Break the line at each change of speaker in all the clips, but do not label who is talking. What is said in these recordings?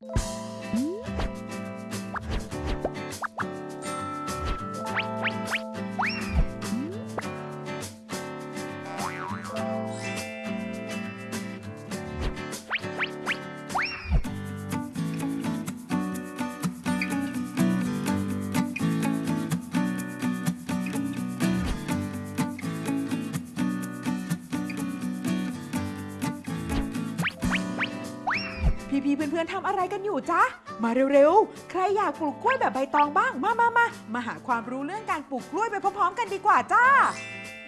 พี่ เพื่อนๆทำอะไรกันอยู่จ๊ะ มาเร็วๆ ใครอยากปลูกกล้วยแบบใบตองบ้าง มามามามาหาความรู้เรื่องการปลูกกล้วยไปพร้อมๆ กันดีกว่าจ้า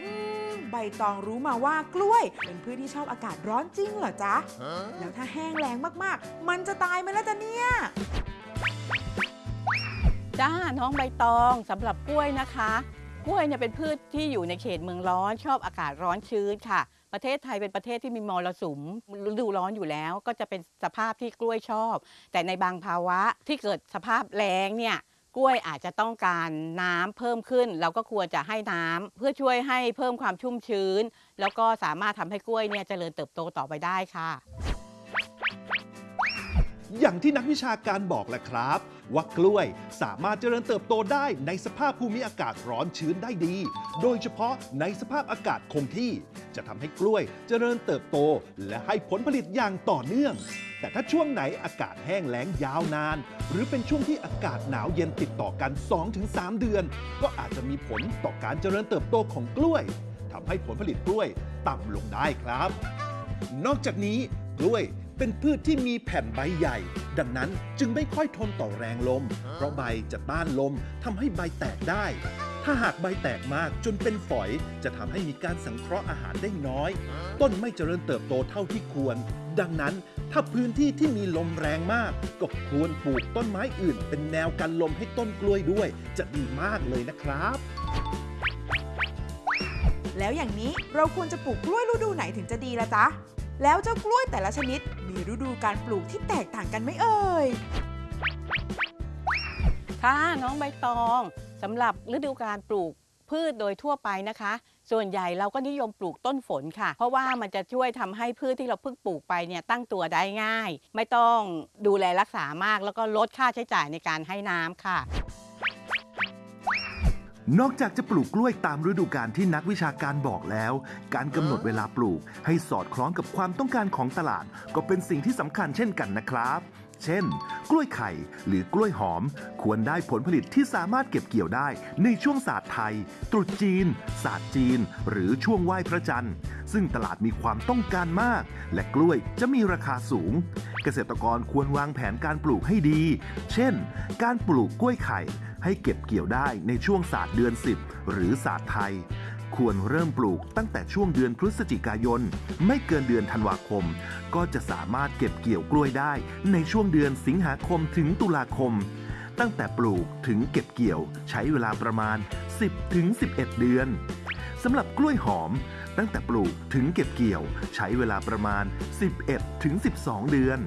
อืมใบตองรู้มาว่ากล้วย เป็นพืชที่ชอบอากาศร้อนจริงเหรอจ๊ะ แล้วถ้าแห้งแล้งมากๆ มันจะตายไหมล่ะจ๊ะเนี่ย
จ้า น้องใบตองสำหรับกล้วยนะคะ กล้วยเนี่ยเป็นพืชที่อยู่ในเขตเมืองร้อน ชอบอากาศร้อนชื้นค่ะ ประเทศไทยเป็นประเทศที่มีมรสุมฤดูร้อนอยู่แล้ว ก็จะเป็นสภาพที่กล้วยชอบ แต่ในบางภาวะที่เกิดสภาพแล้งเนี่ยกล้วยอาจจะต้องการน้ำเพิ่มขึ้น เราก็ควรจะให้น้ำเพื่อช่วยให้เพิ่มความชุ่มชื้น แล้วก็สามารถทำให้กล้วยเนี่ยเจริญเติบโตต่อไปได้ค่ะ
อย่างที่นักวิชาการบอกแหละครับ ว่ากล้วยสามารถเจริญเติบโตได้ในสภาพภูมิอากาศร้อนชื้นได้ดี โดยเฉพาะในสภาพอากาศคงที่ จะทำให้กล้วยเจริญเติบโต และให้ผลผลิตอย่างต่อเนื่องแต่ถ้าช่วงไหนอากาศแห้งแล้งยาวนาน หรือเป็นช่วงที่อากาศหนาวเย็นติดต่อกัน 2-3 เดือน ก็อาจจะมีผลต่อการเจริญเติบโตของกล้วยทำให้ผลผลิตกล้วยต่ำลงได้ครับ นอกจากนี้กล้วย เป็นพืชที่มีแผ่นใบใหญ่ ดังนั้นจึงไม่ค่อยทนต่อแรงลม เพราะใบจะต้านลมทำให้ใบแตกได้ ถ้าหากใบแตกมากจนเป็นฝอย จะทำให้มีการสังเคราะห์อาหารได้น้อย ต้นไม่เจริญเติบโตเท่าที่ควร ดังนั้นถ้าพื้นที่ที่มีลมแรงมาก ก็ควรปลูกต้นไม้อื่น เป็นแนวกันลมให้ต้นกล้วยด้วย จะดีมากเลยนะครับ
แล้วอย่างนี้เราควรจะปลูกกล้วยฤดูไหนถึงจะดีละจ๊ะ แล้วเจ้ากล้วยแต่ละชนิดมีฤดูการปลูกที่แตกต่างกันไหมเอ่ย
ค่ะน้องใบตองสำหรับฤดูการปลูกพืชโดยทั่วไปนะคะ ส่วนใหญ่เราก็นิยมปลูกต้นฝนค่ะ เพราะว่ามันจะช่วยทำให้พืชที่เราเพิ่งปลูกไปเนี่ยตั้งตัวได้ง่าย ไม่ต้องดูแลรักษามากแล้วก็ลดค่าใช้จ่ายในการให้น้ำค่ะ
นอกจากจะปลูกกล้วยตามฤดูกาลที่นักวิชาการบอกแล้ว การกำหนดเวลาปลูกให้สอดคล้องกับความต้องการของตลาด ก็เป็นสิ่งที่สำคัญเช่นกันนะครับ เช่น กล้วยไข่หรือกล้วยหอม ควรได้ผลผลิตที่สามารถเก็บเกี่ยวได้ในช่วงศาสตร์ไทย ตรุษจีน ศาสตร์จีน หรือช่วงไหว้พระจันทร์ ซึ่งตลาดมีความต้องการมาก และกล้วยจะมีราคาสูง เกษตรกรควรวางแผนการปลูกให้ดี เช่น การปลูกกล้วยไข่ ให้เก็บเกี่ยวได้ในช่วงศาสตร์เดือน 10 หรือศาสตร์ไทย ควรเริ่มปลูกตั้งแต่ช่วงเดือนพฤศจิกายน ไม่เกินเดือนธันวาคม ก็จะสามารถเก็บเกี่ยวกล้วยได้ในช่วงเดือนสิงหาคมถึงตุลาคม ตั้งแต่ปลูกถึงเก็บเกี่ยว ใช้เวลาประมาณ 10ถึง11 เดือนสำหรับกล้วยหอม ตั้งแต่ปลูกถึงเก็บเกี่ยว ใช้เวลาประมาณ 11ถึง12 เดือน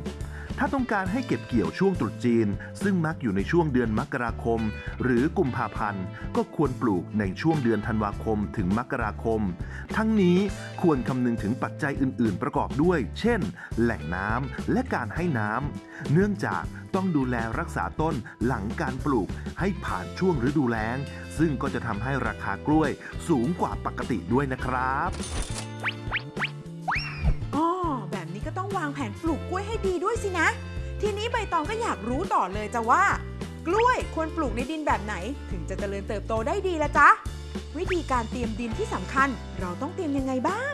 ถ้าต้องการให้เก็บเกี่ยวช่วงตรุษจีน ซึ่งมักอยู่ในช่วงเดือนมกราคม หรือกุมภาพันธ์ ก็ควรปลูกในช่วงเดือนธันวาคมถึงมกราคม ทั้งนี้ควรคำนึงถึงปัจจัยอื่น ๆ ประกอบด้วย เช่น แหล่งน้ำและการให้น้ำเนื่องจากต้องดูแลรักษาต้นหลังการปลูกให้ผ่านช่วงฤดูแล้ง ซึ่งก็จะทำให้ราคากล้วยสูงกว่าปกติด้วยนะครับ
ต้องวางแผนปลูกกล้วยให้ดีด้วยสินะ ทีนี้ใบตองก็อยากรู้ต่อเลยจ้ะว่า กล้วยควรปลูกในดินแบบไหน ถึงจะเจริญเติบโตได้ดีละจ๊ะ วิธีการเตรียมดินที่สำคัญ เราต้องเตรียมยังไงบ้าง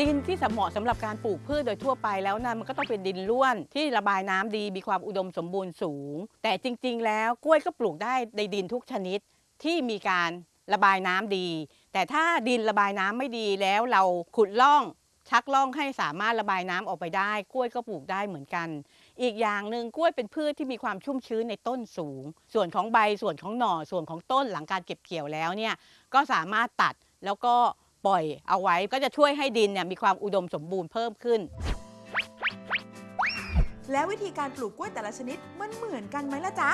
ดินที่เหมาะสำหรับการปลูกพืชโดยทั่วไปแล้วนะมันก็ต้องเป็นดินร่วนที่ระบายน้ำดีมีความอุดมสมบูรณ์สูง แต่จริง ๆ แล้วกล้วยก็ปลูกได้ในดินทุกชนิดที่มีการระบายน้ำดี แต่ถ้าดินระบายน้ำไม่ดีแล้วเราขุดร่อง ชักร่องให้สามารถระบายน้ำออกไปได้ กล้วยก็ปลูกได้เหมือนกัน อีกอย่างหนึ่งกล้วยเป็นพืชที่มีความชุ่มชื้นในต้นสูง ส่วนของใบส่วนของหน่อส่วนของต้นหลังการเก็บเกี่ยวแล้วเนี่ยก็สามารถตัดแล้วก็ปล่อยเอาไว้ก็จะช่วยให้ดินเนี่ยมีความอุดมสมบูรณ์เพิ่มขึ้น
แล้ววิธีการปลูกกล้วยแต่ละชนิดมันเหมือนกันไหมล่ะจ๊ะ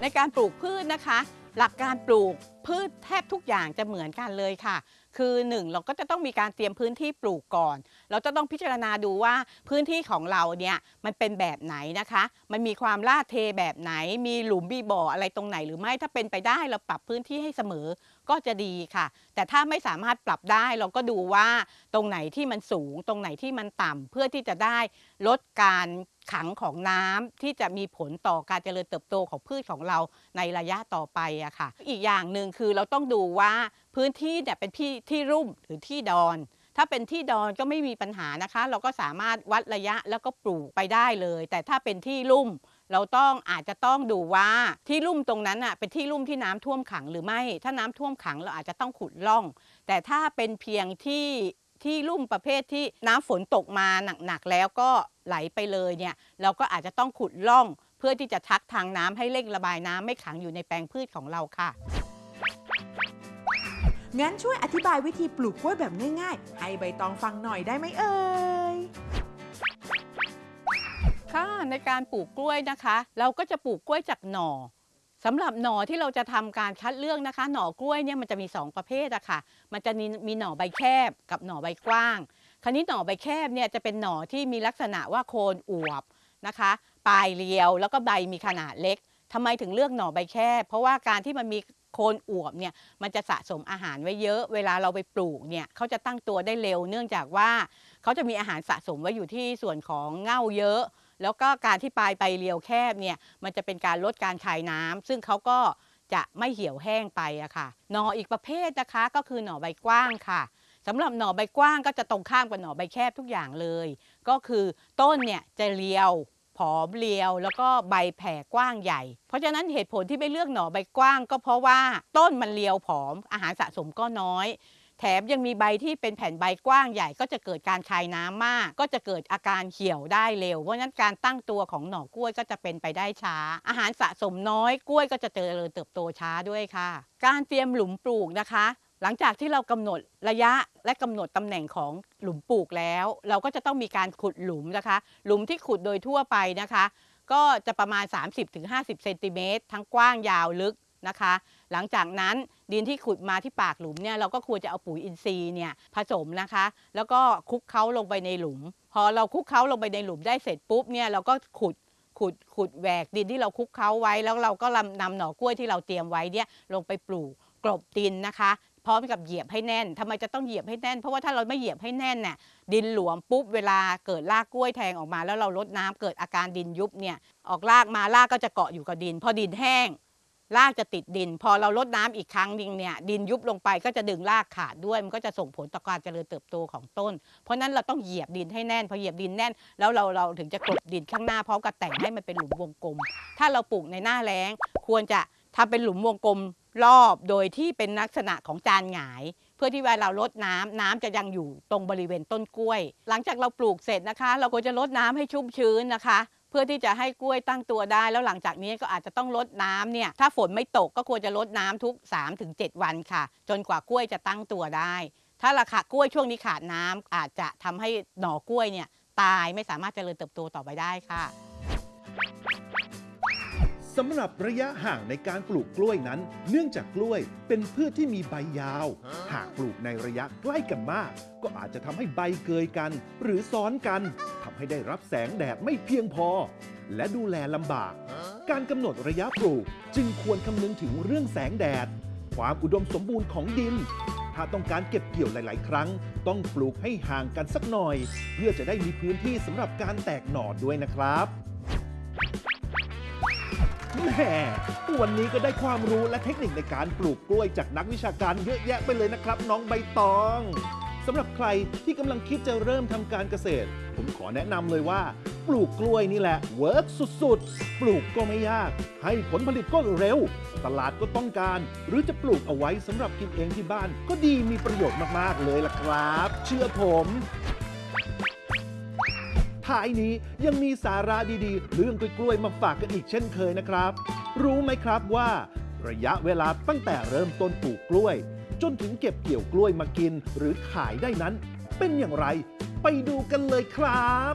ในการปลูกพืชนะคะ หลักการปลูก พืชแทบทุกอย่างจะเหมือนกันเลยค่ะ คือหนึ่งเราก็จะต้องมีการเตรียมพื้นที่ปลูกก่อน เราจะต้องพิจารณาดูว่าพื้นที่ของเราเนี่ยมันเป็นแบบไหนนะคะ มันมีความลาดเทแบบไหน มีหลุมมีบ่ออะไรตรงไหนหรือไม่ถ้าเป็นไปได้เราปรับพื้นที่ให้เสมอก็จะดีค่ะ แต่ถ้าไม่สามารถปรับได้เราก็ดูว่าตรงไหนที่มันสูง ตรงไหนที่มันต่ำเพื่อที่จะได้ลดการขังของน้ำที่จะมีผลต่อการเจริญเติบโตของพืชของเราในระยะต่อไปอะค่ะ อีกอย่างหนึ่งคือเราต้องดูว่าพื้นที่เนี่ยเป็นที่ที่รุ่มหรือที่ดอน ถ้าเป็นที่ดอนก็ไม่มีปัญหานะคะ เราก็สามารถวัดระยะแล้วก็ปลูกไปได้เลย แต่ถ้าเป็นที่ลุ่ม เราต้องอาจจะต้องดูว่าที่ลุ่มตรงนั้นอะเป็นที่ลุ่มที่น้ำท่วมขังหรือไม่ ถ้าน้ำท่วมขังเราอาจจะต้องขุดร่อง แต่ถ้าเป็นเพียงที่ที่ลุ่มประเภทที่น้ำฝนตกมาหนักๆแล้วก็ไหลไปเลยเนี่ยเราก็อาจจะต้องขุดร่อง เพื่อที่จะทักทางน้ำให้เร่งระบายน้ำไม่ขังอยู่ในแปลงพืชของเราค่ะ
งั้นช่วยอธิบายวิธีปลูกกล้วยแบบง่ายๆ ให้ใบตองฟังหน่อยได้ไหมเอ่ย
ค่ะในการปลูกกล้วยนะคะ เราก็จะปลูกกล้วยจากหน่อสำหรับหน่อที่เราจะทำการคัดเลือกนะคะ หน่อกล้วยเนี่ยมันจะมี 2 ประเภทอะค่ะ มันจะมีมีหน่อใบแคบกับหน่อใบกว้าง คราวนี้หน่อใบแคบเนี่ยจะเป็นหน่อที่มีลักษณะว่าโคนอวบนะคะ ปลายเรียวแล้วก็ใบมีขนาดเล็ก ทำไมถึงเลือกหน่อใบแคบเพราะว่าการที่มันมีโคนอวบเนี่ยมันจะสะสมอาหารไว้เยอะ เวลาเราไปปลูกเนี่ยเขาจะตั้งตัวได้เร็ว เนื่องจากว่าเขาจะมีอาหารสะสมไว้อยู่ที่ส่วนของเง่าเยอะ แล้วก็การที่ปลายใบเรียวแคบเนี่ยมันจะเป็นการลดการคายน้ำซึ่งเขาก็จะไม่เหี่ยวแห้งไปอะค่ะหน่ออีกประเภทนะคะก็คือหน่อใบกว้างค่ะสำหรับหน่อใบกว้างก็จะตรงข้ามกับหน่อใบแคบทุกอย่างเลย ก็คือต้นเนี่ยจะเรียว ผอมเรียวแล้วก็ใบแผ่กว้างใหญ่ เพราะฉะนั้นเหตุผลที่ไม่เลือกหน่อใบกว้าง ก็เพราะว่าต้นมันเรียวผอมอาหารสะสมก็น้อย แถมยังมีใบที่เป็นแผ่นใบกว้างใหญ่ ก็จะเกิดการคายน้ำมาก ก็จะเกิดอาการเหี่ยวได้เร็วเพราะฉะนั้นการตั้งตัวของหน่อกล้วยก็จะเป็นไปได้ช้า อาหารสะสมน้อยกล้วยก็จะเจริญเติบโตช้าด้วยค่ะ การเตรียมหลุมปลูกนะคะ ลังจากที่เรากำหนดระยะและกำหนดตำแหน่งของหลุมปลูกแล้ว เราก็จะต้องมีการขุดหลุมนะคะ หลุมที่ขุดโดยทั่วไปนะคะ ก็จะประมาณ 30-50เซนติเมตรทั้งกว้างยาวลึกนะคะ หลังจากนั้นดินที่ขุดมาที่ปากหลุมเนี่ยเราก็ควรจะเอาปุ๋ยอินทรีย์เนี่ยผสมนะคะ แล้วก็คลุกเคล้าลงไปในหลุม พอเราคลุกเคล้าลงไปในหลุมได้เสร็จปุ๊บเนี่ยเราก็ขุดขุดขุดแหวกดินที่เราคลุกเคล้าไว้ แล้วเราก็นำหน่อกล้วยที่เราเตรียมไว้เนี่ยลงไปปลูกกลบดินนะคะ พร้อมกับเหยียบให้แน่นทำไมจะต้องเหยียบให้แน่น เพราะว่าถ้าเราไม่เหยียบให้แน่นเนี่ยดินหลวมปุ๊บเวลาเกิดรากกล้วยแทงออกมา แล้วเราลดน้ำเกิดอาการดินยุบเนี่ยออกรากมารากก็จะเกาะอยู่กับดิน พอดินแห้งรากจะติดดิน พอเราลดน้ำอีกครั้งหนึงเนี่ยดินยุบลงไปก็จะดึงรากขาดด้วย มันก็จะส่งผลต่อการเจริญเติบโตของต้น เพราะฉะนั้นเราต้องเหยียบดินให้แน่น พอเหยียบดินแน่น แล้วเราเราถึงจะกลบดินข้างหน้าพร้อมกับแต่งให้มันเป็นหลุมวงกลม ถ้าเราปลูกในหน้าแล้ง ควรจะทำเป็นหลุมวงกลม รอบโดยที่เป็นลักษณะของจานหงาย เพื่อที่เวลาเราลดน้ำน้ำจะยังอยู่ตรงบริเวณต้นกล้วย หลังจากเราปลูกเสร็จนะคะ เราควรจะลดน้ำให้ชุ่มชื้นนะคะ เพื่อที่จะให้กล้วยตั้งตัวได้ แล้วหลังจากนี้ก็อาจจะต้องลดน้ำเนี่ยถ้าฝนไม่ตกก็ควรจะลดน้ำทุก 3-7 วันค่ะ จนกว่ากล้วยจะตั้งตัวได้ ถ้าราคากล้วยช่วงนี้ขาดน้ำอาจจะทำให้หน่อกล้วยเนี่ยตายไม่สามารถเจริญเติบโตต่อไปได้ค่ะ
สำหรับระยะห่างในการปลูกกล้วยนั้น เนื่องจากกล้วยเป็นพืชที่มีใบยาว หากปลูกในระยะใกล้กันมาก ก็อาจจะทำให้ใบเกยกัน หรือซ้อนกันทำให้ได้รับแสงแดดไม่เพียงพอ และดูแลลำบาก การกำหนดระยะปลูกจึงควรคำนึงถึงเรื่องแสงแดด ความอุดมสมบูรณ์ของดิน ถ้าต้องการเก็บเกี่ยวหลาย ๆ ครั้ง ต้องปลูกให้ห่างกันสักหน่อย เพื่อจะได้มีพื้นที่สำหรับการแตกหน่อด้วยนะครับ แหมวันนี้ก็ได้ความรู้และเทคนิคในการปลูกกล้วยจากนักวิชาการเยอะแยะไปเลยนะครับ น้องใบตองสำหรับใครที่กำลังคิดจะเริ่มทำการเกษตร ผมขอแนะนำเลยว่า ปลูกกล้วยนี่แหละเวิร์กสุดๆ ปลูกก็ไม่ยาก ให้ผลผลิตก็เร็ว ตลาดก็ต้องการ หรือจะปลูกเอาไว้สำหรับกินเองที่บ้าน ก็ดีมีประโยชน์มากๆเลยล่ะครับ เชื่อผม ท้ายนี้ยังมีสาระดีๆ เรื่องกล้วยๆมาฝากกันอีกเช่นเคยนะครับ รู้ไหมครับว่า ระยะเวลาตั้งแต่เริ่มต้นปลูกกล้วย จนถึงเก็บเกี่ยวกล้วยมากิน หรือขายได้นั้น เป็นอย่างไร ไปดูกันเลยครับ